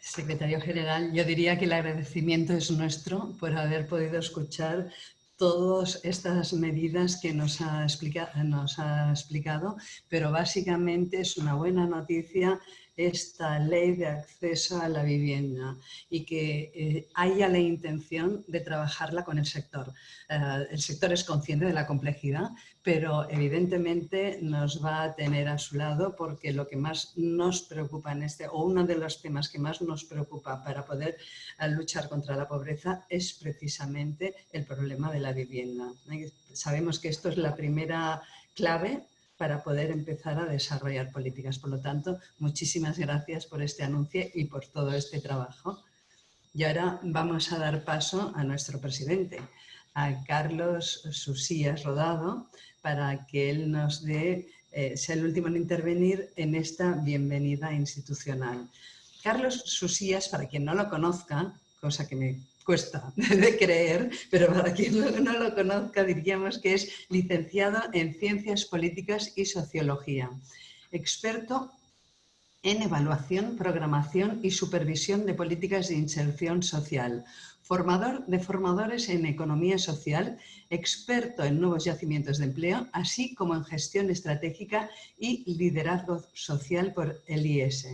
Secretario General, yo diría que el agradecimiento es nuestro por haber podido escuchar todas estas medidas que nos ha, nos ha explicado, pero básicamente es una buena noticia esta ley de acceso a la vivienda y que eh, haya la intención de trabajarla con el sector. Eh, el sector es consciente de la complejidad, pero evidentemente nos va a tener a su lado porque lo que más nos preocupa en este, o uno de los temas que más nos preocupa para poder eh, luchar contra la pobreza es precisamente el problema de la vivienda. Sabemos que esto es la primera clave para poder empezar a desarrollar políticas. Por lo tanto, muchísimas gracias por este anuncio y por todo este trabajo. Y ahora vamos a dar paso a nuestro presidente, a Carlos Susías Rodado, para que él nos dé, eh, sea el último en intervenir en esta bienvenida institucional. Carlos Susías, para quien no lo conozca, cosa que me cuesta de creer, pero para quien no, lo conozca diríamos que es licenciado en Ciencias Políticas y Sociología, experto en evaluación, programación y supervisión de políticas de inserción social, formador de formadores en economía social, experto en nuevos yacimientos de empleo, así como en gestión estratégica y liderazgo social por el IS.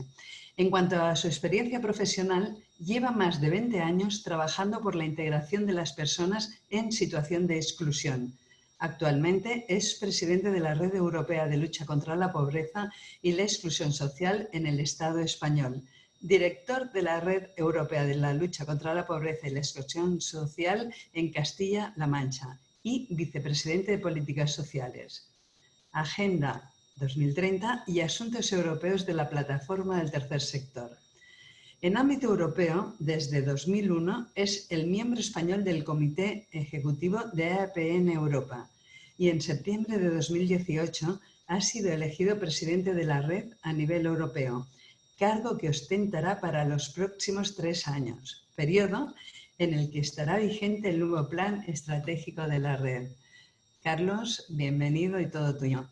En cuanto a su experiencia profesional, lleva más de 20 años trabajando por la integración de las personas en situación de exclusión. Actualmente es presidente de la Red Europea de Lucha contra la Pobreza y la Exclusión Social en el Estado español, director de la Red Europea de la Lucha contra la Pobreza y la Exclusión Social en Castilla-La Mancha y vicepresidente de Políticas Sociales. Agenda 2030 y Asuntos Europeos de la Plataforma del Tercer Sector. En ámbito europeo, desde 2001, es el miembro español del Comité Ejecutivo de APN Europa y en septiembre de 2018 ha sido elegido presidente de la red a nivel europeo, cargo que ostentará para los próximos tres años, periodo en el que estará vigente el nuevo plan estratégico de la red. Carlos, bienvenido y todo tuyo.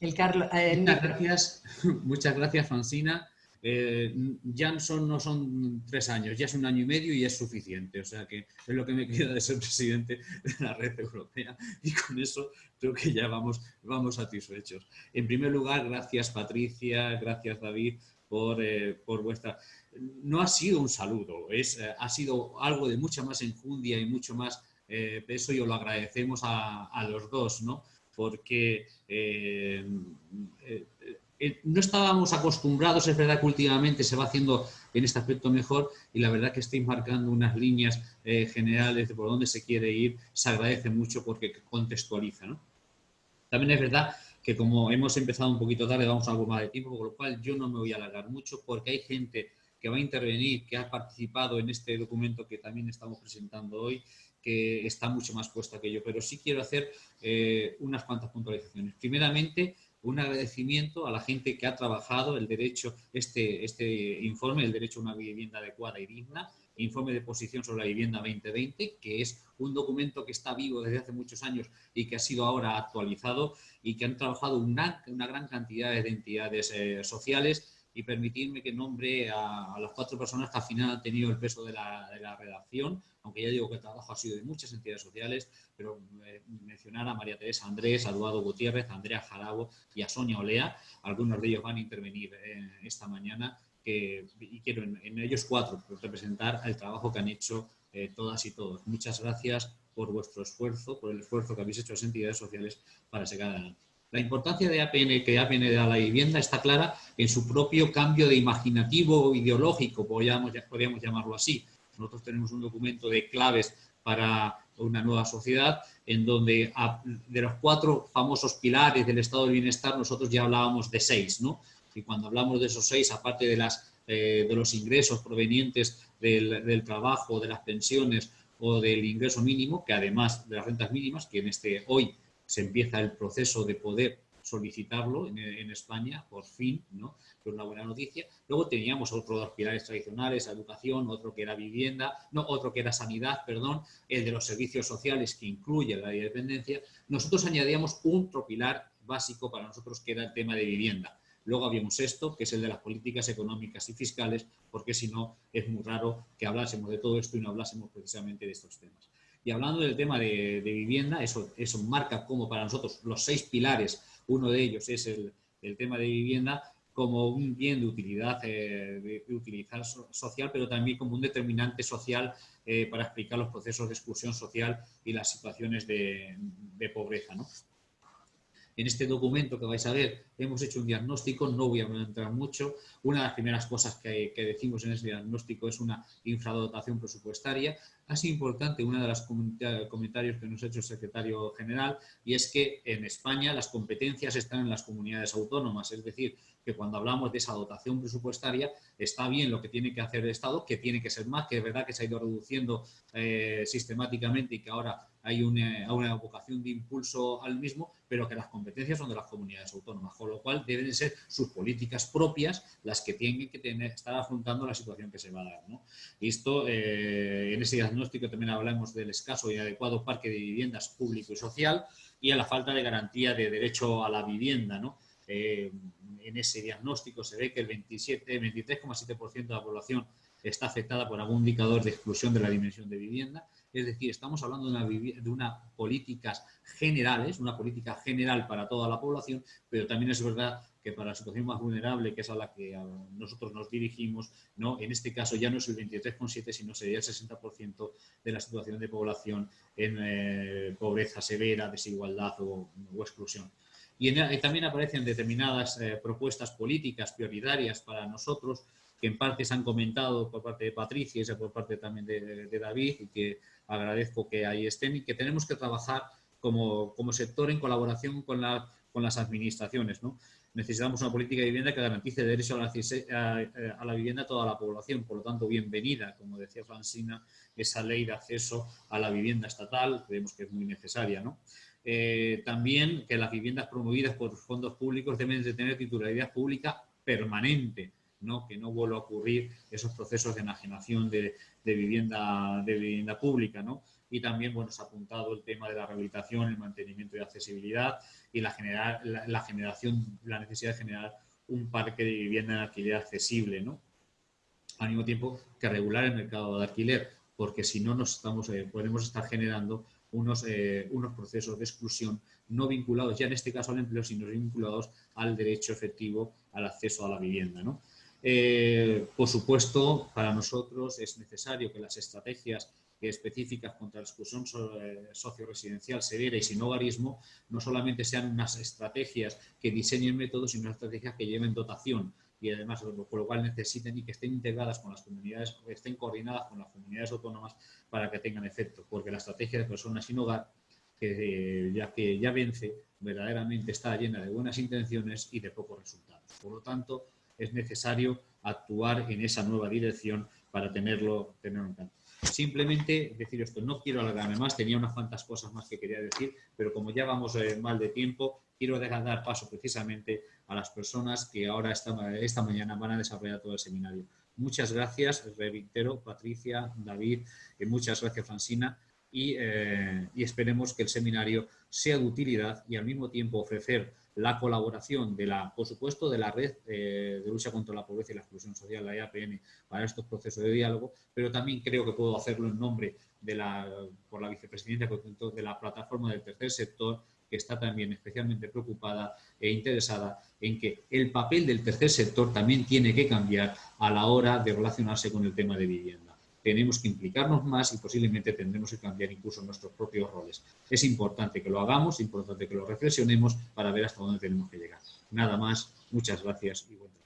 Eh, muchas, gracias, muchas gracias, Francina. Eh, ya son, no son tres años, ya es un año y medio y es suficiente. O sea que es lo que me queda de ser presidente de la red europea y con eso creo que ya vamos, vamos satisfechos. En primer lugar, gracias Patricia, gracias David por, eh, por vuestra... No ha sido un saludo, es, ha sido algo de mucha más enjundia y mucho más peso y os lo agradecemos a, a los dos, ¿no? porque eh, eh, eh, no estábamos acostumbrados, es verdad que últimamente se va haciendo en este aspecto mejor y la verdad que estáis marcando unas líneas generales de por dónde se quiere ir, se agradece mucho porque contextualiza. También es verdad que como hemos empezado un poquito tarde, vamos a algo más de tiempo, con lo cual yo no me voy a alargar mucho porque hay gente que va a intervenir, que ha participado en este documento que también estamos presentando hoy que está mucho más puesta que yo, pero sí quiero hacer eh, unas cuantas puntualizaciones. Primeramente, un agradecimiento a la gente que ha trabajado el derecho, este, este informe, el derecho a una vivienda adecuada y digna, informe de posición sobre la vivienda 2020, que es un documento que está vivo desde hace muchos años y que ha sido ahora actualizado y que han trabajado una, una gran cantidad de entidades eh, sociales. Y permitirme que nombre a, las cuatro personas que al final han tenido el peso de la, redacción, aunque ya digo que el trabajo ha sido de muchas entidades sociales, pero eh, mencionar a María Teresa Andrés, a Eduardo Gutiérrez, a Andrea Jarabo y a Sonia Olea, algunos de ellos van a intervenir eh, esta mañana y quiero en, ellos cuatro representar el trabajo que han hecho eh, todas y todos. Muchas gracias por vuestro esfuerzo, por el esfuerzo que habéis hecho las entidades sociales para sacar adelante. La importancia de APN, que APN da a la vivienda está clara en su propio cambio de imaginativo ideológico, podríamos, podríamos llamarlo así. Nosotros tenemos un documento de claves para una nueva sociedad en donde de los cuatro famosos pilares del estado del bienestar nosotros ya hablábamos de seis, ¿no? Y cuando hablamos de esos seis, aparte de, las, eh, de los ingresos provenientes del, del, trabajo, de las pensiones o del ingreso mínimo, que además de las rentas mínimas, que en este hoy se empieza el proceso de poder solicitarlo en, España, por fin, ¿no? que es una buena noticia. Luego teníamos otros dos pilares tradicionales, educación, otro que era vivienda, no, otro que era sanidad, perdón, el de los servicios sociales que incluye la dependencia. Nosotros añadíamos otro pilar básico para nosotros que era el tema de vivienda. Luego había un sexto, que es el de las políticas económicas y fiscales, porque si no es muy raro que hablásemos de todo esto y no hablásemos precisamente de estos temas. Y hablando del tema de, vivienda, eso, eso marca como para nosotros los seis pilares, uno de ellos es el, tema de vivienda, como un bien de utilidad, eh, de, utilidad social, pero también como un determinante social eh, para explicar los procesos de exclusión social y las situaciones de, de pobreza. ¿no? En este documento que vais a ver hemos hecho un diagnóstico, no voy a entrar mucho. Una de las primeras cosas que, decimos en ese diagnóstico es una infradotación presupuestaria. Sido importante una de los comentarios que nos ha hecho el secretario general y es que en España las competencias están en las comunidades autónomas, es decir, que cuando hablamos de esa dotación presupuestaria está bien lo que tiene que hacer el Estado, que tiene que ser más, que es verdad que se ha ido reduciendo eh, sistemáticamente y que ahora hay una, una, vocación de impulso al mismo, pero que las competencias son de las comunidades autónomas, con lo cual deben ser sus políticas propias las que tienen que estar afrontando la situación que se va a dar. Y esto, eh, en ese diagnóstico también hablamos del escaso y adecuado parque de viviendas público y social y a la falta de garantía de derecho a la vivienda. Eh, en ese diagnóstico se ve que el 23,7% de la población está afectada por algún indicador de exclusión de la dimensión de vivienda es decir, estamos hablando de una, de una políticas generales, una política general para toda la población, pero también es verdad que para la situación más vulnerable, que es a la que nosotros nos dirigimos, ¿no? en este caso ya no es el 23,7, sino sería el 60% de la situación de población en eh, pobreza severa, desigualdad o, exclusión. Y, también aparecen determinadas eh, propuestas políticas prioritarias para nosotros, que en parte se han comentado por parte de Patricia y por parte también de, David, y que agradezco que ahí estén y que tenemos que trabajar como, como sector en colaboración con, la, con las administraciones. ¿no? Necesitamos una política de vivienda que garantice derecho a la, a la, vivienda a toda la población. Por lo tanto, bienvenida, como decía Francina, esa ley de acceso a la vivienda estatal, creemos que es muy necesaria. ¿no? Eh, también que las viviendas promovidas por fondos públicos deben de tener titularidad pública permanente, ¿no? que no vuelva a ocurrir esos procesos de enajenación de, de vivienda, de vivienda pública, ¿no? Y también, bueno, se ha apuntado el tema de la rehabilitación, el mantenimiento y accesibilidad y la, generar, la, generación, la necesidad de generar un parque de vivienda en alquiler accesible, ¿no? Al mismo tiempo que regular el mercado de alquiler, porque si no nos estamos, eh, podemos estar generando unos, eh, unos procesos de exclusión no vinculados ya en este caso al empleo, sino vinculados al derecho efectivo al acceso a la vivienda. ¿no? Eh, por supuesto, para nosotros es necesario que las estrategias específicas contra la exclusión eh, socio-residencial severa y sin hogarismo no solamente sean unas estrategias que diseñen métodos, sino unas estrategias que lleven dotación y además por lo cual necesiten y que estén integradas con las comunidades, estén coordinadas con las comunidades autónomas para que tengan efecto, porque la estrategia de personas sin hogar, que ya que ya vence, verdaderamente está llena de buenas intenciones y de pocos resultados. Por lo tanto, es necesario actuar en esa nueva dirección para tenerlo, tenerlo en cuenta. Simplemente decir esto, no quiero alargarme más, tenía unas cuantas cosas más que quería decir, pero como ya vamos eh, mal de tiempo, quiero dejar dar paso precisamente a las personas que ahora esta, esta mañana van a desarrollar todo el seminario. Muchas gracias, reitero, Patricia, David, y muchas gracias, Francina, y, y esperemos que el seminario sea de utilidad y al mismo tiempo ofrecer la colaboración de la, por supuesto, de la red eh, de lucha contra la pobreza y la exclusión social, la IAPN, para estos procesos de diálogo, pero también creo que puedo hacerlo en nombre de la, por la vicepresidenta de la plataforma del tercer sector, que está también especialmente preocupada e interesada en que el papel del tercer sector también tiene que cambiar a la hora de relacionarse con el tema de vivienda tenemos que implicarnos más y posiblemente tendremos que cambiar incluso nuestros propios roles. Es importante que lo hagamos, es importante que lo reflexionemos para ver hasta dónde tenemos que llegar. Nada más, muchas gracias y buen trabajo.